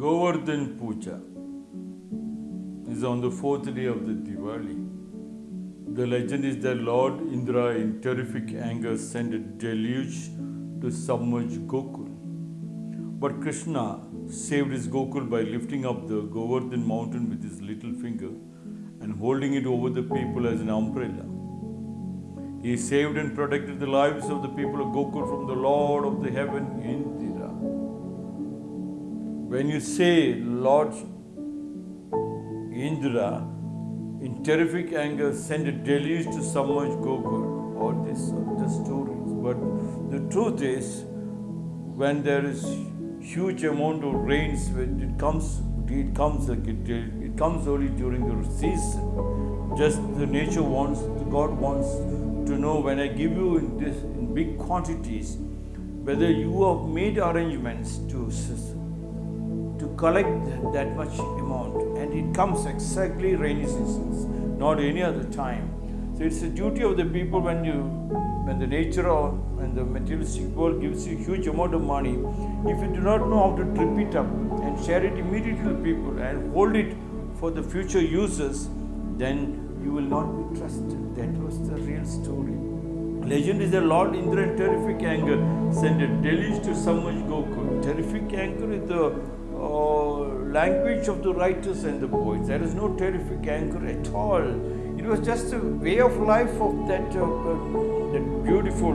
Govardhan Puja is on the fourth day of the Diwali. The legend is that Lord Indra, in terrific anger, sent a deluge to submerge Gokul. But Krishna saved his Gokul by lifting up the Govardhan mountain with his little finger and holding it over the people as an umbrella. He saved and protected the lives of the people of Gokul from the Lord of the heaven, Indra. When you say Lord Indra, in terrific anger, sent a deluge to submerge Gokul, all this, the stories. But the truth is, when there is huge amount of rains, when it comes, it comes like it, it comes only during the season. Just the nature wants, the God wants to know when I give you in this in big quantities, whether you have made arrangements to collect that much amount, and it comes exactly rainy seasons, not any other time. So it's the duty of the people when you when the nature or when the materialistic world gives you huge amount of money, if you do not know how to trip it up and share it immediately to people and hold it for the future users, then you will not be trusted. That was the real story. Legend is that Lord Indra in terrific anger sent a deluge to submerge Gokul. Terrific anger is the language of the writers and the poets. There is no terrific anger at all. It was just a way of life of that, uh, uh, that beautiful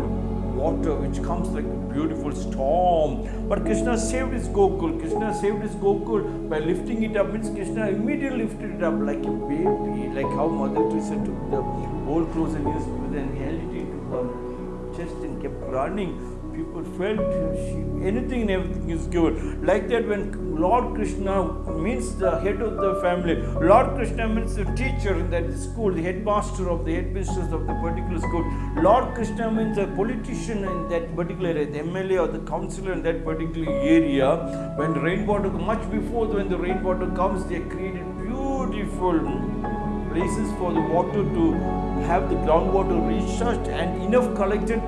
water which comes like a beautiful storm. But Krishna saved his Gokul. Krishna saved his Gokul by lifting it up. Means Krishna immediately lifted it up like a baby, like how Mother Teresa took the old clothes and used and held it into her chest and kept running people felt anything and everything is given. Like that, when Lord Krishna means the head of the family, Lord Krishna means the teacher in that school, the headmaster of the headmistress of the particular school. Lord Krishna means a politician in that particular area, the MLA or the councillor in that particular area. When rainwater, much before when the rainwater comes, they created beautiful places for the water to have the groundwater recharged and enough collected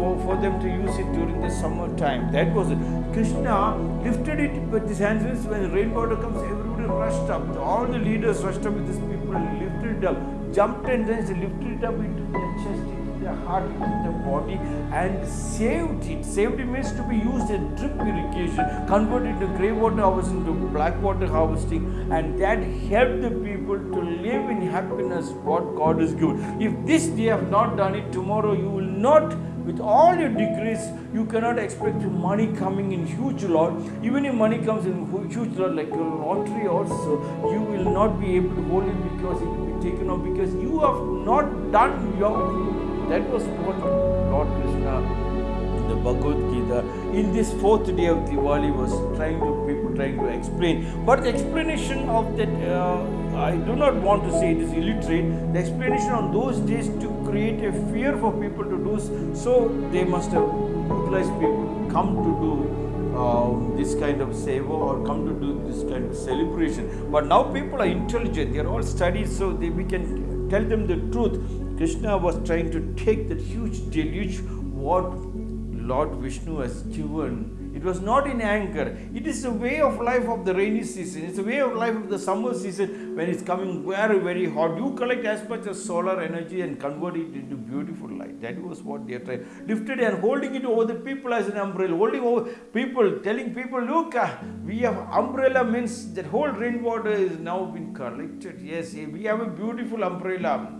for, for them to use it during the summer time. That was it. Krishna lifted it with his hands when the rainwater comes, everybody rushed up. All the leaders rushed up with these people, lifted it up, jumped and then lifted it up into their chest, into their heart, into their body, and saved it. Saved it means to be used in drip irrigation, converted to grey water harvesting to black water harvesting, and that helped the people to live in happiness what God has given. If this they have not done it, tomorrow you will not with all your degrees, you cannot expect money coming in huge lot. Even if money comes in huge lot, like a lottery also, you will not be able to hold it because it will be taken off because you have not done your. That was what Lord Krishna in the Bhagavad Gita in this fourth day of Diwali was trying to people trying to explain. But the explanation of that, uh, I do not want to say it is illiterate. The explanation on those days to create a fear for people to do so, they must have utilized people come to do uh, this kind of seva or come to do this kind of celebration. But now people are intelligent, they are all studied, so they, we can tell them the truth. Krishna was trying to take that huge deluge, what Lord Vishnu has given. It was not in anger. It is a way of life of the rainy season. It's a way of life of the summer season when it's coming very, very hot. You collect as much as solar energy and convert it into beautiful light. That was what they trying. Lifted and holding it over the people as an umbrella. Holding over people, telling people, look, uh, we have umbrella means that whole rainwater is now been collected. Yes, we have a beautiful umbrella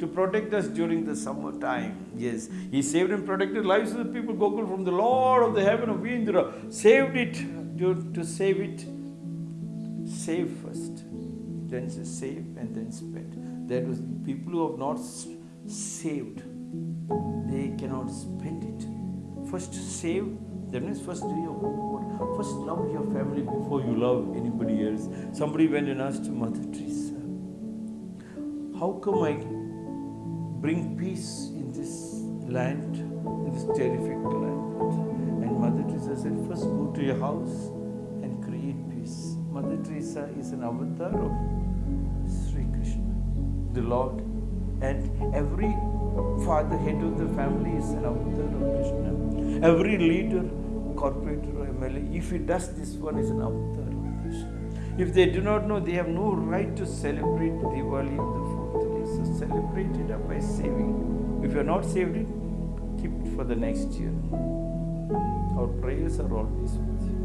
to protect us during the summer time. Yes, He saved and protected lives of the people Gokul from the Lord of the heaven of Indra. Saved it to, to save it. Save first, then save and then spend. That was people who have not saved, they cannot spend it. First save, that means first do your homework. First love your family before you love anybody else. Somebody went and asked Mother Teresa, How come I bring peace in this land, in this terrific land. And Mother Teresa said, first go to your house and create peace. Mother Teresa is an avatar of Sri Krishna, the Lord. And every father, head of the family is an avatar of Krishna. Every leader, corporate or MLA, if he does this one, is an avatar of Krishna. If they do not know, they have no right to celebrate Diwali on the So celebrate it up by saving. If you are not saved it, keep it for the next year. Our prayers are always with you.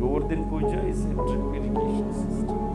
Govardhan Puja is a education system.